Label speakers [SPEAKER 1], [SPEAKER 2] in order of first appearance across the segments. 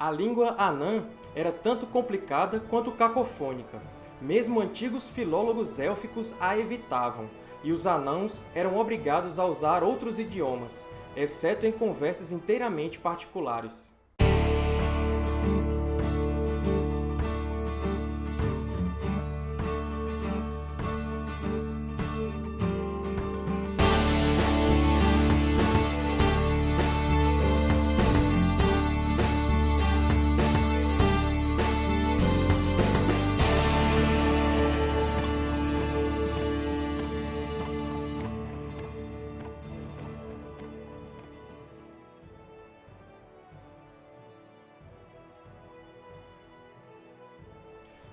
[SPEAKER 1] A língua anã era tanto complicada quanto cacofônica. Mesmo antigos filólogos élficos a evitavam, e os anãos eram obrigados a usar outros idiomas, exceto em conversas inteiramente particulares.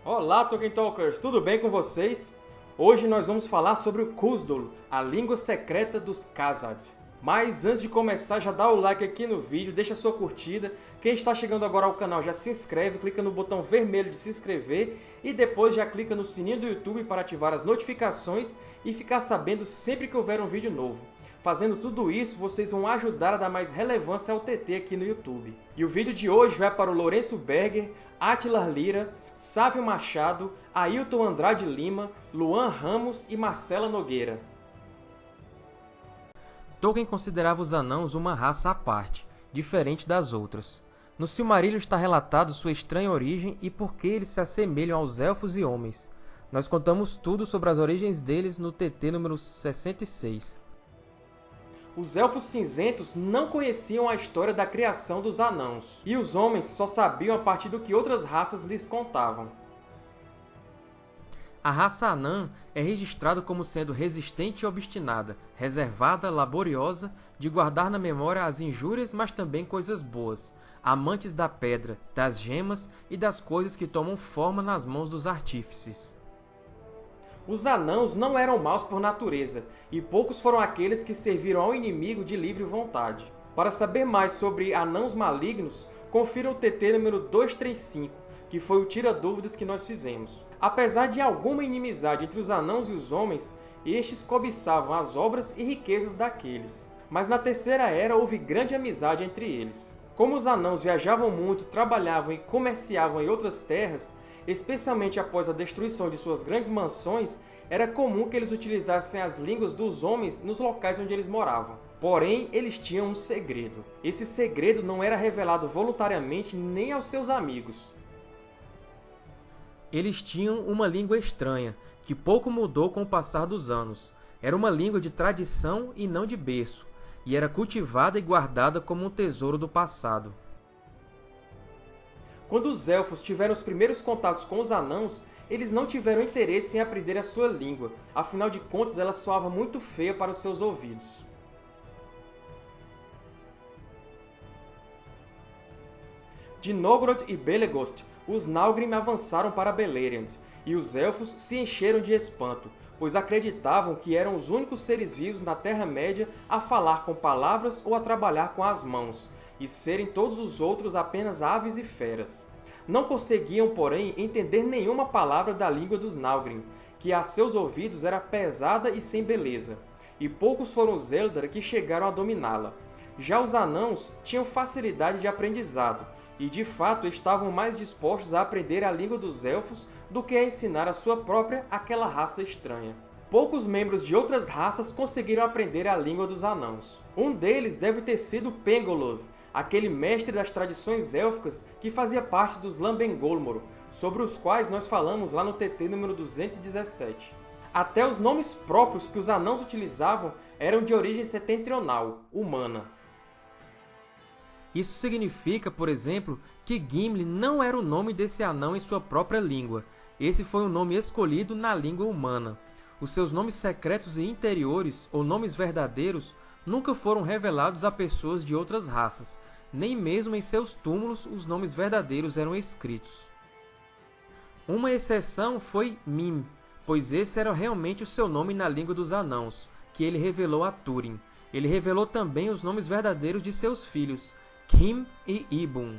[SPEAKER 1] Olá, Tolkien Talkers! Tudo bem com vocês? Hoje nós vamos falar sobre o Khuzdul, a língua secreta dos Khazad. Mas antes de começar, já dá o like aqui no vídeo, deixa sua curtida. Quem está chegando agora ao canal já se inscreve, clica no botão vermelho de se inscrever e depois já clica no sininho do YouTube para ativar as notificações e ficar sabendo sempre que houver um vídeo novo. Fazendo tudo isso, vocês vão ajudar a dar mais relevância ao TT aqui no YouTube. E o vídeo de hoje vai para o Lourenço Berger, Attilar Lira, Sávio Machado, Ailton Andrade Lima, Luan Ramos e Marcela Nogueira. Tolkien considerava os anãos uma raça à parte, diferente das outras. No Silmarillion está relatado sua estranha origem e por que eles se assemelham aos elfos e homens. Nós contamos tudo sobre as origens deles no TT número 66 os Elfos Cinzentos não conheciam a história da criação dos Anãos, e os homens só sabiam a partir do que outras raças lhes contavam. A raça anã é registrada como sendo resistente e obstinada, reservada, laboriosa, de guardar na memória as injúrias, mas também coisas boas, amantes da pedra, das gemas e das coisas que tomam forma nas mãos dos artífices. Os anãos não eram maus por natureza, e poucos foram aqueles que serviram ao inimigo de livre vontade. Para saber mais sobre anãos malignos, confira o TT número 235, que foi o tira-dúvidas que nós fizemos. Apesar de alguma inimizade entre os anãos e os homens, estes cobiçavam as obras e riquezas daqueles. Mas na Terceira Era houve grande amizade entre eles. Como os anãos viajavam muito, trabalhavam e comerciavam em outras terras, especialmente após a destruição de suas grandes mansões, era comum que eles utilizassem as línguas dos homens nos locais onde eles moravam. Porém, eles tinham um segredo. Esse segredo não era revelado voluntariamente nem aos seus amigos. Eles tinham uma língua estranha, que pouco mudou com o passar dos anos. Era uma língua de tradição e não de berço, e era cultivada e guardada como um tesouro do passado. Quando os Elfos tiveram os primeiros contatos com os Anãos, eles não tiveram interesse em aprender a sua língua, afinal de contas ela soava muito feia para os seus ouvidos. De Nogrod e Belegost, os Nalgrim avançaram para Beleriand, e os Elfos se encheram de espanto, pois acreditavam que eram os únicos seres vivos na Terra-média a falar com palavras ou a trabalhar com as mãos, e serem todos os outros apenas aves e feras. Não conseguiam, porém, entender nenhuma palavra da língua dos Nalgrim, que a seus ouvidos era pesada e sem beleza, e poucos foram os Eldar que chegaram a dominá-la. Já os Anãos tinham facilidade de aprendizado, e de fato estavam mais dispostos a aprender a língua dos Elfos do que a ensinar a sua própria àquela raça estranha. Poucos membros de outras raças conseguiram aprender a língua dos Anãos. Um deles deve ter sido Pengoloth, aquele mestre das tradições élficas que fazia parte dos Lambengolmor, sobre os quais nós falamos lá no TT número 217. Até os nomes próprios que os anãos utilizavam eram de origem setentrional, humana. Isso significa, por exemplo, que Gimli não era o nome desse anão em sua própria língua. Esse foi um nome escolhido na língua humana. Os seus nomes secretos e interiores, ou nomes verdadeiros, nunca foram revelados a pessoas de outras raças, nem mesmo em seus túmulos os nomes verdadeiros eram escritos. Uma exceção foi Mim, pois esse era realmente o seu nome na língua dos anãos, que ele revelou a Túrin. Ele revelou também os nomes verdadeiros de seus filhos, Kim e Ibun.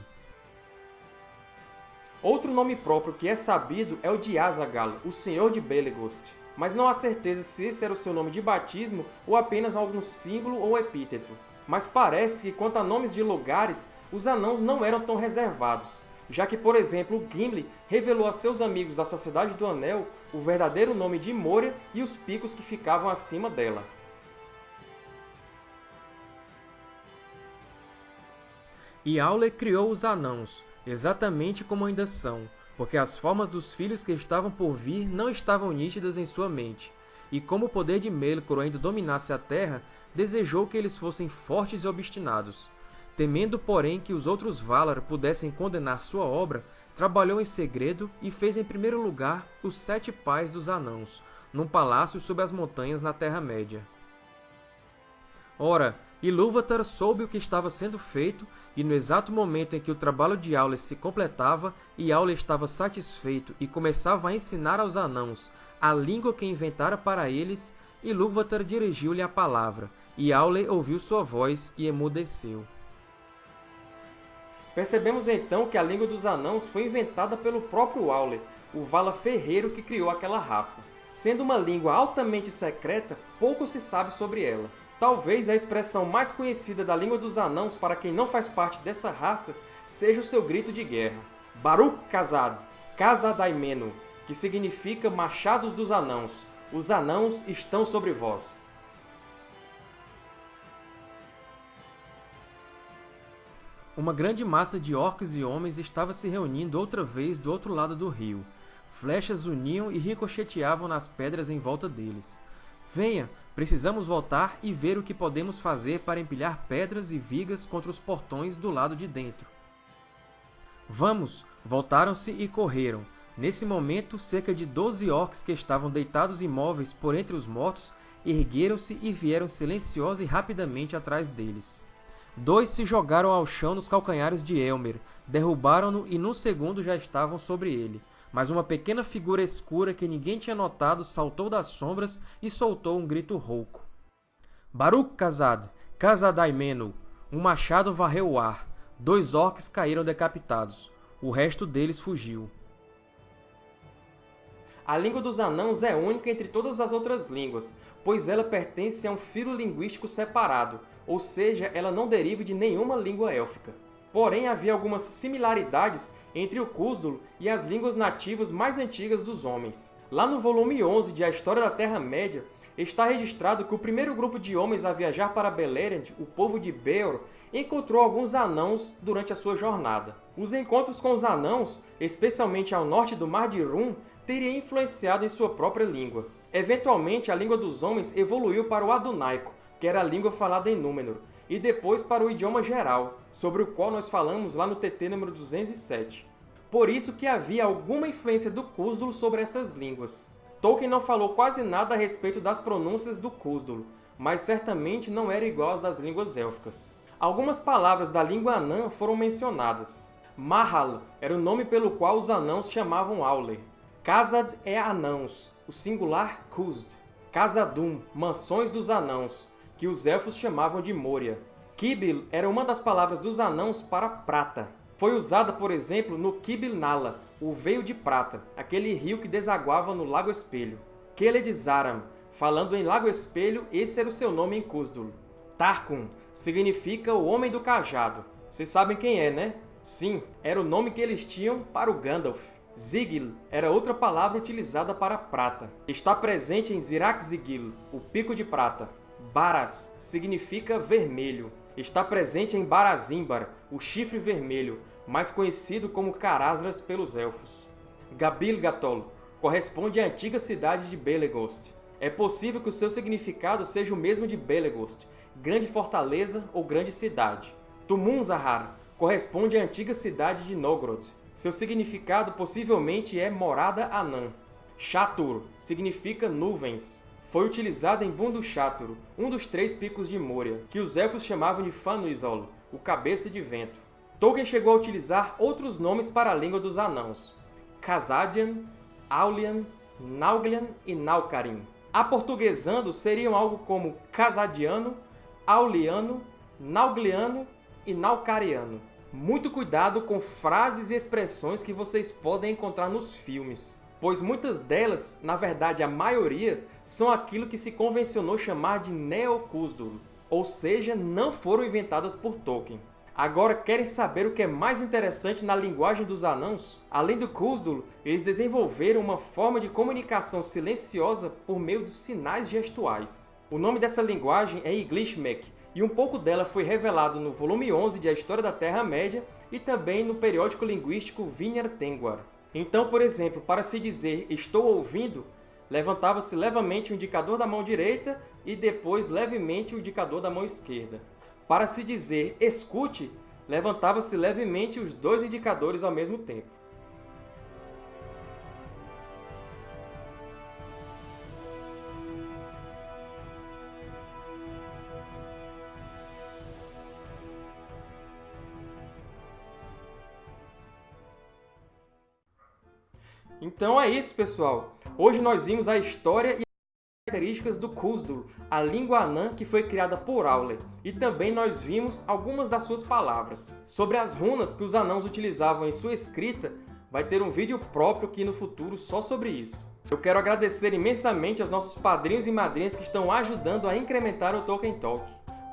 [SPEAKER 1] Outro nome próprio que é sabido é o de Azagal, o Senhor de Belegost, mas não há certeza se esse era o seu nome de batismo ou apenas algum símbolo ou epíteto. Mas parece que, quanto a nomes de lugares, os Anãos não eram tão reservados, já que, por exemplo, Gimli revelou a seus amigos da Sociedade do Anel o verdadeiro nome de Moria e os picos que ficavam acima dela. E Aule criou os Anãos, exatamente como ainda são, porque as formas dos filhos que estavam por vir não estavam nítidas em sua mente, e como o poder de Melkor ainda dominasse a Terra, desejou que eles fossem fortes e obstinados. Temendo, porém, que os outros Valar pudessem condenar sua obra, trabalhou em segredo e fez em primeiro lugar os Sete Pais dos Anãos, num palácio sob as montanhas na Terra-média. Ora, Ilúvatar soube o que estava sendo feito, e no exato momento em que o trabalho de Aule se completava e Aule estava satisfeito e começava a ensinar aos Anãos a língua que inventara para eles, Ilúvatar dirigiu-lhe a palavra, e Aule ouviu sua voz e emudeceu. Percebemos então que a língua dos Anãos foi inventada pelo próprio Aule, o Vala Ferreiro que criou aquela raça. Sendo uma língua altamente secreta, pouco se sabe sobre ela. Talvez a expressão mais conhecida da língua dos Anãos para quem não faz parte dessa raça seja o seu grito de guerra. Baruch Kazad, Kazadaimenu, que significa Machados dos Anãos. Os Anãos estão sobre vós. Uma grande massa de orcs e homens estava se reunindo outra vez do outro lado do rio. Flechas uniam e ricocheteavam nas pedras em volta deles. Venha, precisamos voltar e ver o que podemos fazer para empilhar pedras e vigas contra os portões do lado de dentro. Vamos! Voltaram-se e correram. Nesse momento, cerca de doze orcs que estavam deitados imóveis por entre os mortos ergueram-se e vieram silenciosa e rapidamente atrás deles. Dois se jogaram ao chão nos calcanhares de Elmer, derrubaram-no e num segundo já estavam sobre ele. Mas uma pequena figura escura que ninguém tinha notado saltou das sombras e soltou um grito rouco. Baruch Kazad, Kazadaimenu! Um machado varreu o ar. Dois orcs caíram decapitados. O resto deles fugiu. A língua dos anãos é única entre todas as outras línguas, pois ela pertence a um filo linguístico separado, ou seja, ela não deriva de nenhuma língua élfica. Porém, havia algumas similaridades entre o Cúsdulo e as línguas nativas mais antigas dos homens. Lá no volume 11 de A História da Terra-média, está registrado que o primeiro grupo de homens a viajar para Beleriand, o povo de Beor, encontrou alguns anãos durante a sua jornada. Os encontros com os anãos, especialmente ao norte do Mar de Rum, teriam influenciado em sua própria língua. Eventualmente, a língua dos homens evoluiu para o Adunaico, que era a língua falada em Númenor, e depois para o idioma geral, sobre o qual nós falamos lá no TT número 207. Por isso que havia alguma influência do Cúsdulo sobre essas línguas. Tolkien não falou quase nada a respeito das pronúncias do Cúsdulo, mas certamente não era igual às das línguas élficas. Algumas palavras da língua anã foram mencionadas. Mahal era o nome pelo qual os anãos chamavam Aule. Khazad é anãos, o singular Khuzd. Khazadum, mansões dos anãos, que os elfos chamavam de Moria. Kibil era uma das palavras dos anãos para prata. Foi usada, por exemplo, no Kibil Nala, o Veio de Prata, aquele rio que desaguava no Lago Espelho. Keled Zaram, falando em Lago Espelho, esse era o seu nome em Cúzdul. Tarkun significa o Homem do Cajado. Vocês sabem quem é, né? Sim, era o nome que eles tinham para o Gandalf. Zigil era outra palavra utilizada para prata. Está presente em Zirak-Zigil, o Pico de Prata. Baras significa vermelho. Está presente em Barazimbar, o Chifre Vermelho, mais conhecido como Carazras pelos Elfos. Gabil-Gatol corresponde à antiga cidade de Belegost. É possível que o seu significado seja o mesmo de Belegost, grande fortaleza ou grande cidade. Tumun-Zahar corresponde à antiga cidade de Nogrod. Seu significado possivelmente é morada anã. Shatur significa nuvens foi utilizada em Bundusháturu, um dos três picos de Moria, que os Elfos chamavam de Fanuithol, o Cabeça de Vento. Tolkien chegou a utilizar outros nomes para a língua dos Anãos, Khazadian, Aulian, Nauglian e Naukarim. Aportuguesando seriam algo como Khazadiano, Auliano, Naugliano e Naukariano. Muito cuidado com frases e expressões que vocês podem encontrar nos filmes pois muitas delas, na verdade a maioria, são aquilo que se convencionou chamar de Neocúsdulo. ou seja, não foram inventadas por Tolkien. Agora, querem saber o que é mais interessante na linguagem dos anãos? Além do Khuzdul, eles desenvolveram uma forma de comunicação silenciosa por meio dos sinais gestuais. O nome dessa linguagem é Iglishmek, e um pouco dela foi revelado no volume 11 de A História da Terra-média e também no periódico linguístico Vinyar Tengwar. Então, por exemplo, para se dizer «estou ouvindo», levantava-se levemente o indicador da mão direita e depois levemente o indicador da mão esquerda. Para se dizer escute, levantava-se levemente os dois indicadores ao mesmo tempo. Então é isso, pessoal! Hoje nós vimos a história e características do Khuzdul, a língua anã que foi criada por Aule, e também nós vimos algumas das suas palavras. Sobre as runas que os anãos utilizavam em sua escrita, vai ter um vídeo próprio aqui no futuro só sobre isso. Eu quero agradecer imensamente aos nossos padrinhos e madrinhas que estão ajudando a incrementar o Tolkien Talk.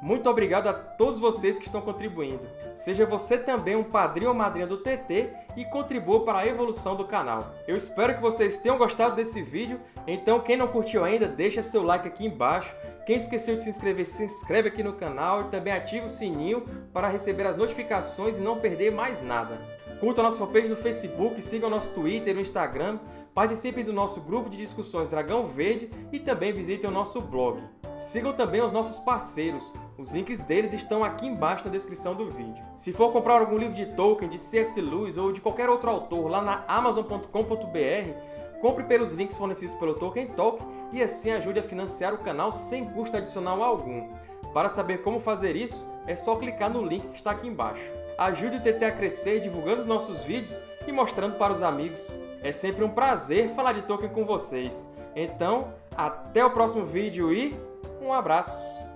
[SPEAKER 1] Muito obrigado a todos vocês que estão contribuindo. Seja você também um padrinho ou madrinha do TT e contribua para a evolução do canal. Eu espero que vocês tenham gostado desse vídeo, então quem não curtiu ainda, deixa seu like aqui embaixo. Quem esqueceu de se inscrever, se inscreve aqui no canal e também ativa o sininho para receber as notificações e não perder mais nada. Curta a nossa fanpage no Facebook, siga o nosso Twitter e no Instagram, participem do nosso grupo de discussões Dragão Verde e também visitem o nosso blog. Sigam também os nossos parceiros, os links deles estão aqui embaixo na descrição do vídeo. Se for comprar algum livro de Tolkien, de C.S. Lewis ou de qualquer outro autor lá na Amazon.com.br, compre pelos links fornecidos pelo Tolkien Talk e assim ajude a financiar o canal sem custo adicional algum. Para saber como fazer isso, é só clicar no link que está aqui embaixo. Ajude o TT a crescer divulgando os nossos vídeos e mostrando para os amigos. É sempre um prazer falar de Tolkien com vocês. Então, até o próximo vídeo e um abraço!